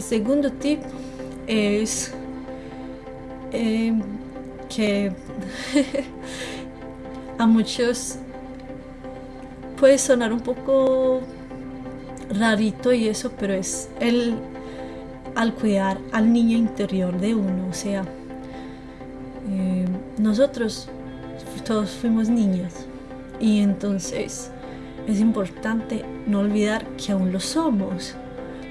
segundo tip es eh, que a muchos puede sonar un poco rarito y eso, pero es el al cuidar al niño interior de uno, o sea, eh, nosotros todos fuimos niños y entonces es importante no olvidar que aún lo somos,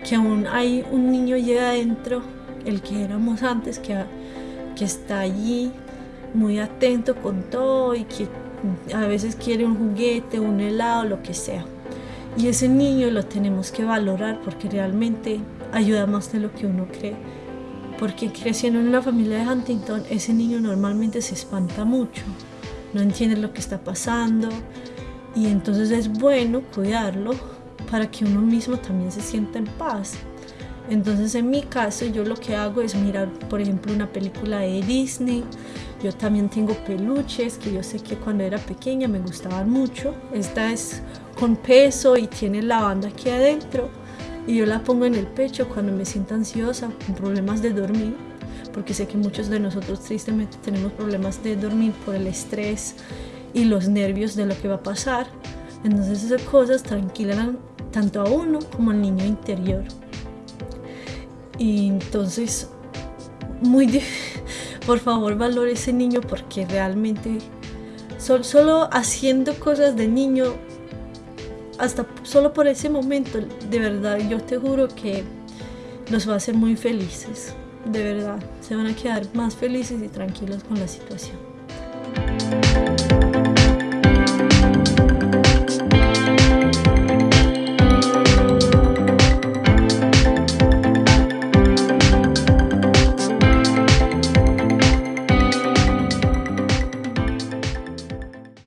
que aún hay un niño allá adentro, el que éramos antes, que, que está allí muy atento con todo y que a veces quiere un juguete, un helado, lo que sea. Y ese niño lo tenemos que valorar porque realmente ayuda más de lo que uno cree. Porque creciendo en una familia de Huntington, ese niño normalmente se espanta mucho, no entiende lo que está pasando, y entonces es bueno cuidarlo para que uno mismo también se sienta en paz. Entonces en mi caso yo lo que hago es mirar, por ejemplo, una película de Disney. Yo también tengo peluches que yo sé que cuando era pequeña me gustaban mucho. Esta es con peso y tiene la banda aquí adentro. Y yo la pongo en el pecho cuando me siento ansiosa, con problemas de dormir. Porque sé que muchos de nosotros tristemente tenemos problemas de dormir por el estrés y los nervios de lo que va a pasar. Entonces esas cosas tranquilan tanto a uno como al niño interior. Y entonces, muy por favor valore ese niño porque realmente solo haciendo cosas de niño, hasta solo por ese momento, de verdad, yo te juro que los va a hacer muy felices. De verdad, se van a quedar más felices y tranquilos con la situación.